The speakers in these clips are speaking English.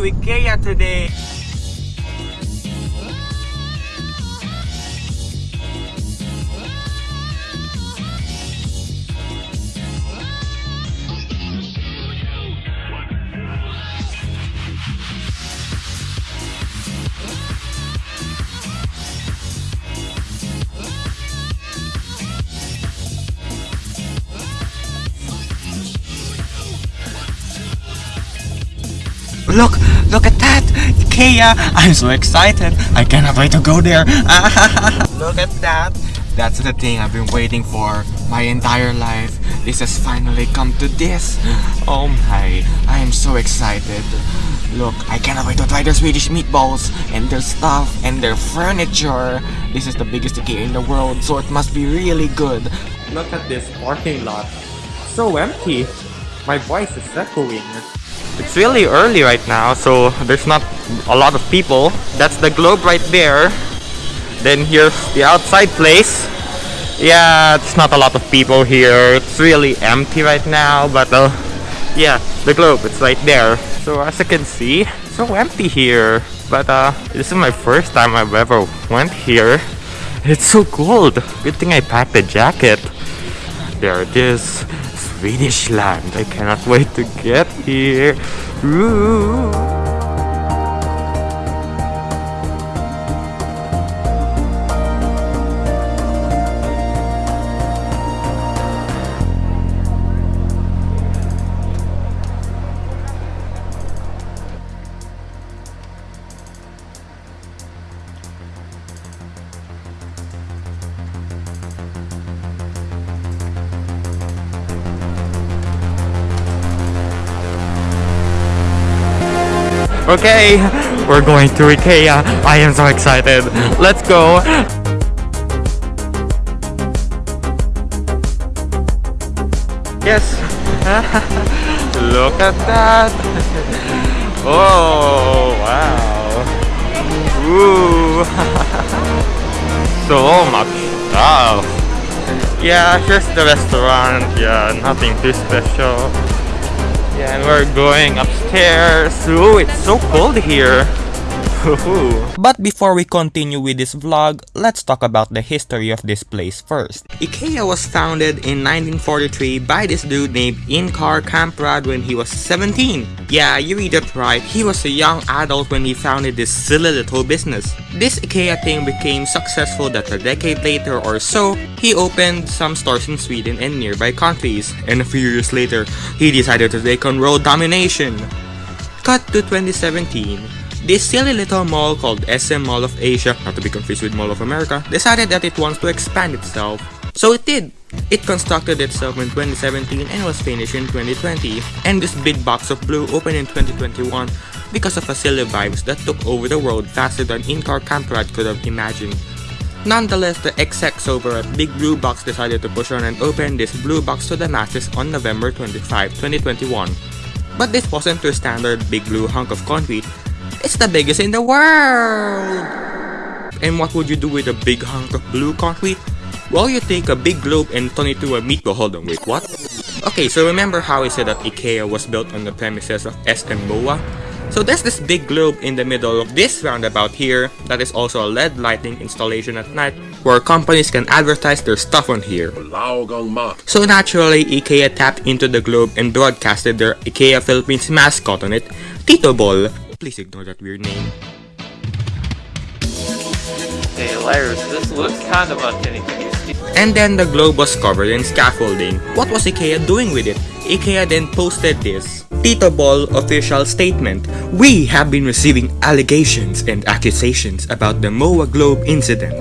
to IKEA today. Look, look at that! IKEA! I'm so excited! I cannot wait to go there! look at that! That's the thing I've been waiting for my entire life. This has finally come to this. Oh my, I am so excited. Look, I cannot wait to try their Swedish meatballs and their stuff and their furniture. This is the biggest IKEA in the world, so it must be really good. Look at this parking lot. So empty. My voice is echoing. It's really early right now, so there's not a lot of people. That's the globe right there. Then here's the outside place. Yeah, it's not a lot of people here. It's really empty right now, but uh, yeah, the globe, it's right there. So as you can see, so empty here. But uh, this is my first time I've ever went here. It's so cold. Good thing I packed a jacket. There it is. Swedish land. I cannot wait to get here. Ooh. Okay, we're going to IKEA. I am so excited. Let's go. Yes. Look at that. Oh, wow. Ooh. so much stuff. Yeah, here's the restaurant. Yeah, nothing too special. Yeah, and we're going upstairs. Ooh, it's so cold here. But before we continue with this vlog, let's talk about the history of this place first. IKEA was founded in 1943 by this dude named Ingvar Kamprad when he was 17. Yeah, you read it right, he was a young adult when he founded this silly little business. This IKEA thing became successful that a decade later or so, he opened some stores in Sweden and nearby countries, and a few years later, he decided to take on world domination. Cut to 2017. This silly little mall called SM Mall of Asia, not to be confused with Mall of America, decided that it wants to expand itself. So it did. It constructed itself in 2017 and was finished in 2020. And this big box of blue opened in 2021 because of a silly vibes that took over the world faster than Kamprad could have imagined. Nonetheless, the execs over at Big Blue Box decided to push on and open this blue box to the masses on November 25, 2021. But this wasn't your standard big blue hunk of concrete, it's the biggest in the world! And what would you do with a big hunk of blue concrete? Well, you take a big globe and turn it to a meatball. Hold on, wait, what? Okay, so remember how I said that IKEA was built on the premises of SM? So there's this big globe in the middle of this roundabout here that is also a LED lighting installation at night where companies can advertise their stuff on here. So naturally, IKEA tapped into the globe and broadcasted their IKEA Philippines mascot on it, Tito Ball. Please ignore that weird name. Hey, Lars, this looks kind of authentic. And then the globe was covered in scaffolding. What was IKEA doing with it? IKEA then posted this. Tito Ball official statement. We have been receiving allegations and accusations about the MOA Globe incident.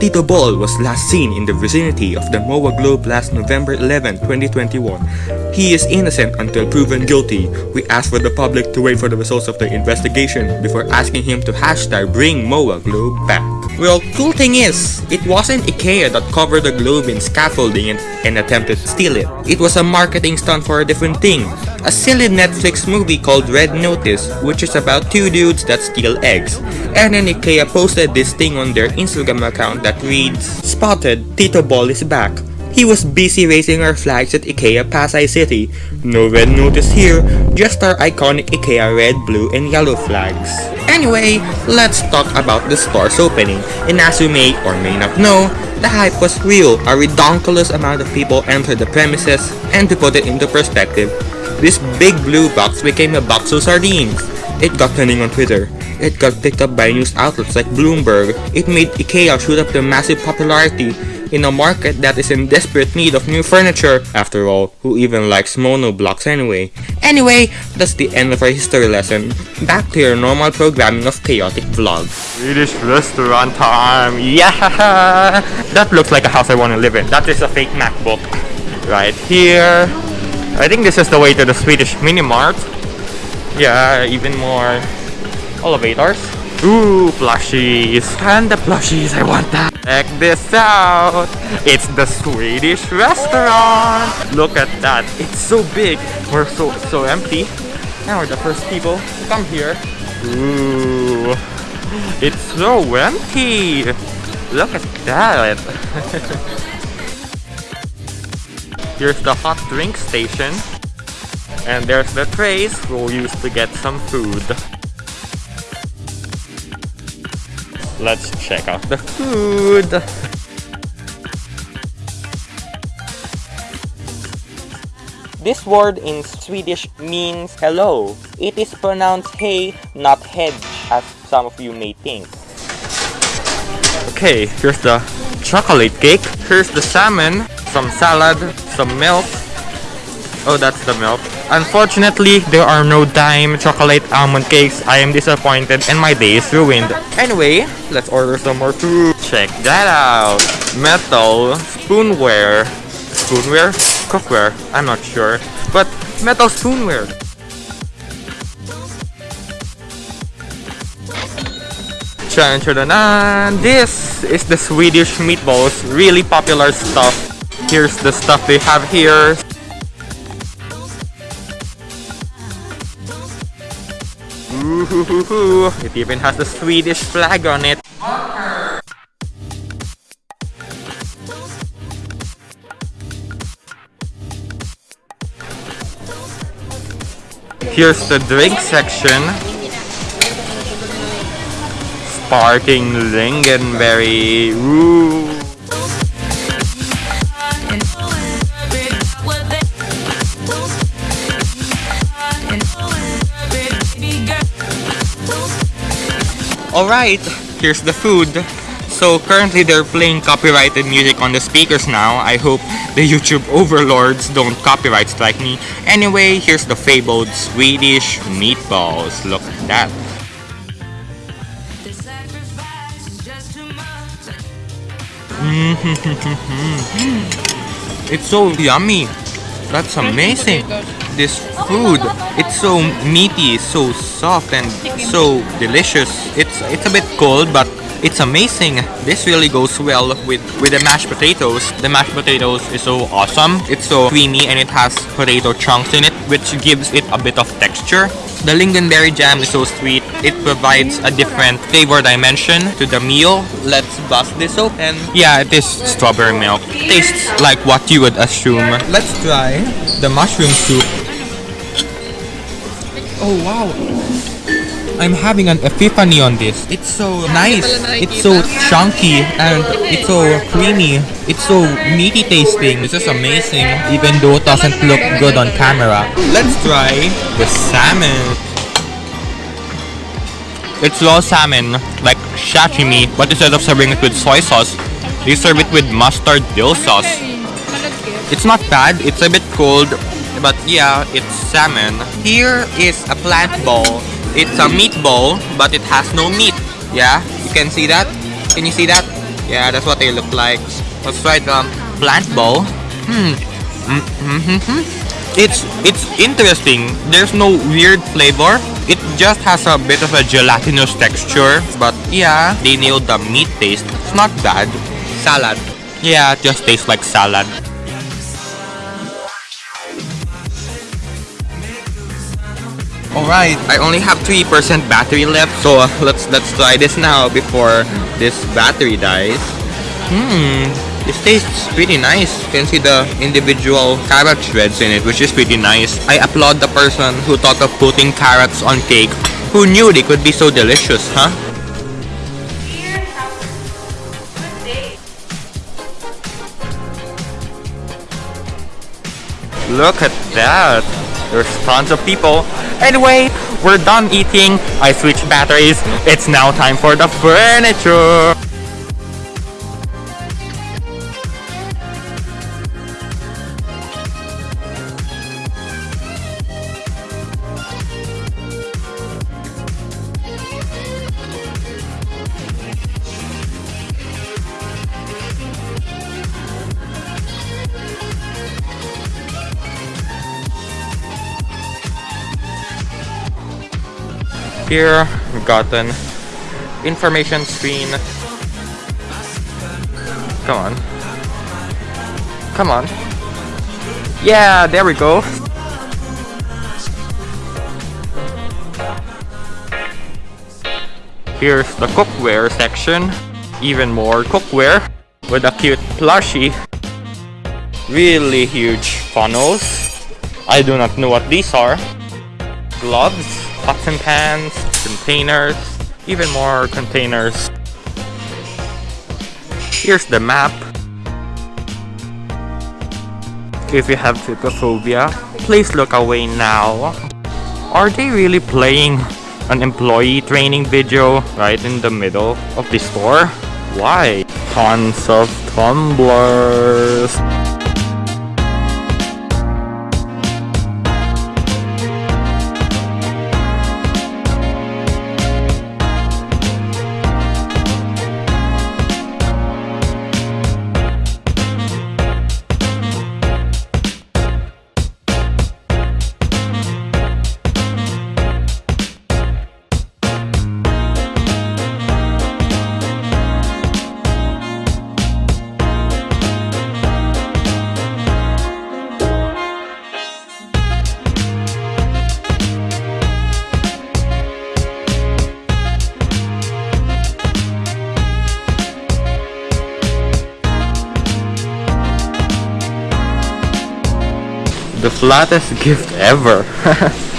Tito Ball was last seen in the vicinity of the MOA Globe last November 11, 2021. He is innocent until proven guilty. We ask for the public to wait for the results of the investigation before asking him to hashtag bring MOA Globe back. Well, cool thing is, it wasn't IKEA that covered the globe in scaffolding and, and attempted to steal it. It was a marketing stunt for a different thing. A silly Netflix movie called Red Notice, which is about two dudes that steal eggs. And then IKEA posted this thing on their Instagram account that reads, Spotted, Tito Ball is back. He was busy raising our flags at IKEA Pasay City. No red notice here, just our iconic IKEA red, blue, and yellow flags. Anyway, let's talk about the store's opening. And as you may or may not know, the hype was real. A redonkulous amount of people entered the premises, and to put it into perspective, this big blue box became a box of sardines. It got trending on Twitter. It got picked up by news outlets like Bloomberg. It made IKEA shoot up to massive popularity in a market that is in desperate need of new furniture. After all, who even likes mono blocks anyway? Anyway, that's the end of our history lesson. Back to your normal programming of chaotic vlogs. Swedish restaurant time! Yeah! That looks like a house I want to live in. That is a fake MacBook. Right here. I think this is the way to the Swedish mini mart. Yeah, even more elevators. Ooh, plushies. And the plushies, I want that. Check this out. It's the Swedish restaurant. Look at that. It's so big. We're so so empty. Now we're the first people to come here. Ooh. It's so empty. Look at that. Here's the hot drink station. And there's the trays we'll use to get some food. Let's check out the food. This word in Swedish means hello. It is pronounced hey, not hedge, as some of you may think. Okay, here's the chocolate cake. Here's the salmon, some salad, some milk. Oh, that's the milk. Unfortunately, there are no Daim chocolate almond cakes. I am disappointed and my day is ruined. Anyway, let's order some more food. Check that out. Metal spoonware. Spoonware? Cookware? I'm not sure. But metal spoonware. Chan chadanan. This is the Swedish meatballs. Really popular stuff. Here's the stuff they have here. It even has the Swedish flag on it. Here's the drink section. Sparking lingonberry. Ooh. Alright, here's the food. So currently they're playing copyrighted music on the speakers now. I hope the YouTube overlords don't copyright strike me. Anyway, here's the fabled Swedish meatballs. Look at that. it's so yummy. That's amazing. This food, it's so meaty, so soft and so delicious. It's it's a bit cold, but it's amazing. This really goes well with with the mashed potatoes. The mashed potatoes is so awesome. It's so creamy and it has potato chunks in it, which gives it a bit of texture. The lingonberry jam is so sweet. It provides a different flavor dimension to the meal. Let's bust this open. Yeah, it is strawberry milk. Tastes like what you would assume. Let's try the mushroom soup. Oh wow. I'm having an epiphany on this. It's so nice. It's so chunky and it's so creamy. It's so meaty tasting. This is amazing even though it doesn't look good on camera. Let's try the salmon. It's raw salmon, like sashimi, but instead of serving it with soy sauce, they serve it with mustard dill sauce. It's not bad, it's a bit cold, but yeah, it's salmon. Here is a plant ball. It's a meat meatball, but it has no meat. Yeah, you can see that? Can you see that? Yeah, that's what they look like. Let's try the plant ball. Hmm. Mm-hmm. It's it's interesting. There's no weird flavor. It just has a bit of a gelatinous texture. But yeah, they nailed the meat taste. It's not bad. Salad. Yeah, just tastes like salad. Alright, I only have 3% battery left, so uh, let's let's try this now before this battery dies. Hmm, This tastes pretty nice. You can see the individual carrot shreds in it, which is pretty nice. I applaud the person who thought of putting carrots on cake. Who knew they could be so delicious, huh? Look at that. There's tons of people. Anyway, we're done eating. I switched batteries. It's now time for the furniture. Here, we've got an information screen. Come on. Come on. Yeah, there we go. Here's the cookware section. Even more cookware with a cute plushie. Really huge funnels. I do not know what these are. Gloves, pots and pans, containers, even more containers. Here's the map. If you have trypophobia, please look away now. Are they really playing an employee training video right in the middle of the store? Why? Tons of tumblers. The flattest gift ever.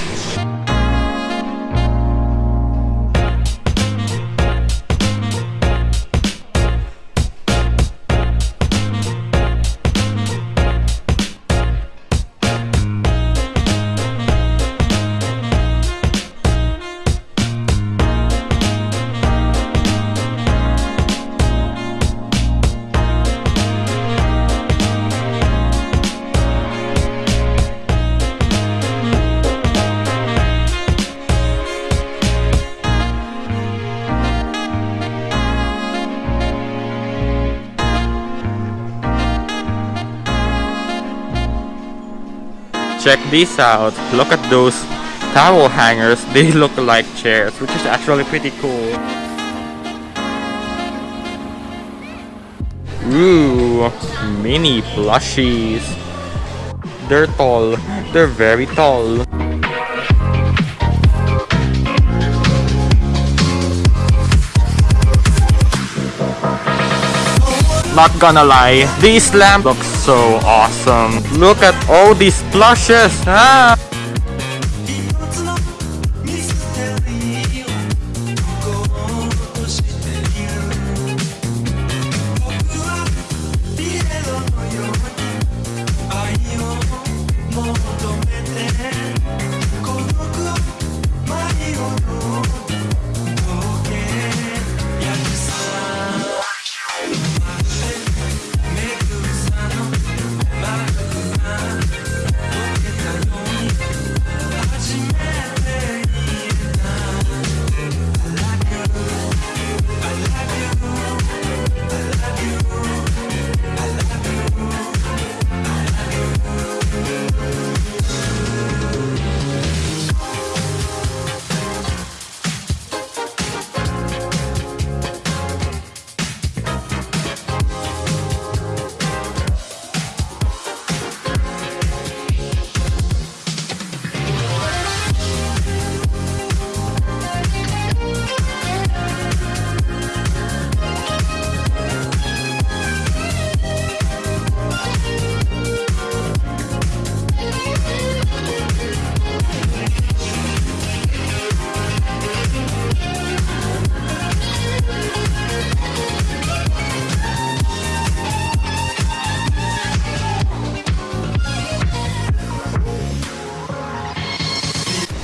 Check this out. Look at those towel hangers. They look like chairs, which is actually pretty cool. Ooh, mini plushies. They're tall. They're very tall. Not gonna lie, this lamp looks so awesome. Look at all these plushes. Ah.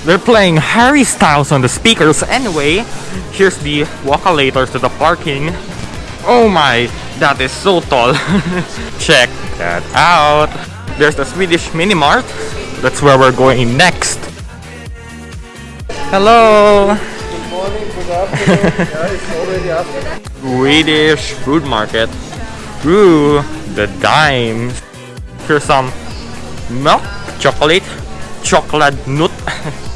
They're playing Harry Styles on the speakers. Anyway, here's the walkalators to the parking. Oh my, that is so tall. Check that out. There's the Swedish mini mart. That's where we're going next. Hello. Good morning, good afternoon. it's already afternoon. Swedish food market. Ooh, the Daims. Here's some milk, chocolate, chocolate nut.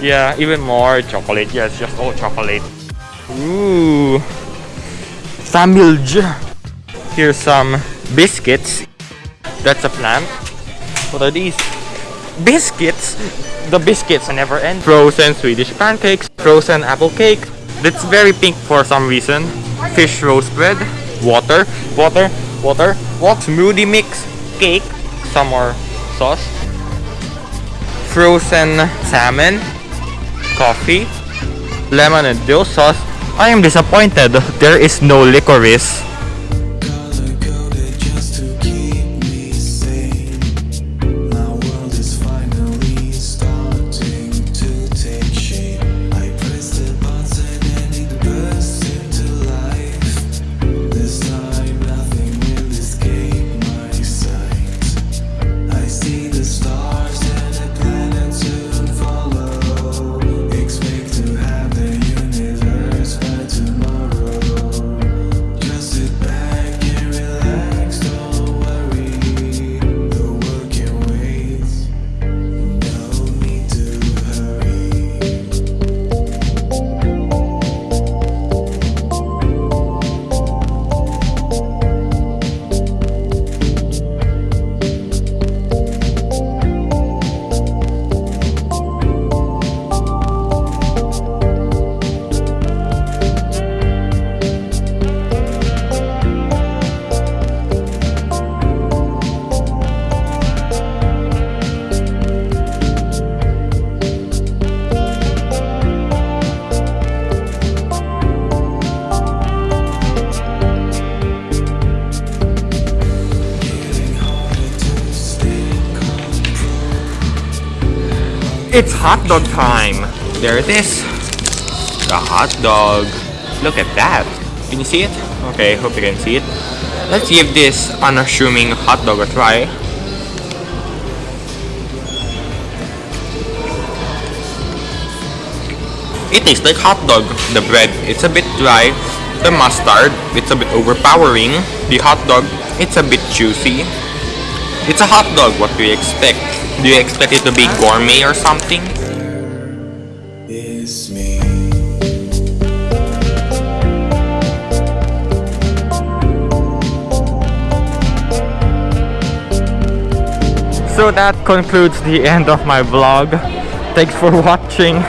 yeah, even more chocolate. Yes, just all chocolate. Ooh, samilj. Here's some biscuits. That's a plant. What are these? Biscuits. The biscuits never end. Frozen Swedish pancakes, frozen apple cake. That's very pink for some reason. Fish roast bread, water, water, water, what? Smoothie mix, cake, some more sauce, frozen salmon, coffee, lemon and dill sauce. I am disappointed. There is no licorice. Hot dog time. There it is. The hot dog. Look at that. Can you see it? Okay, hope you can see it. Let's give this unassuming hot dog a try. It tastes like hot dog. The bread, it's a bit dry. The mustard, it's a bit overpowering. The hot dog, it's a bit juicy. It's a hot dog, what do you expect? Do you expect it to be gourmet or something? It's me. So that concludes the end of my vlog. Thanks for watching.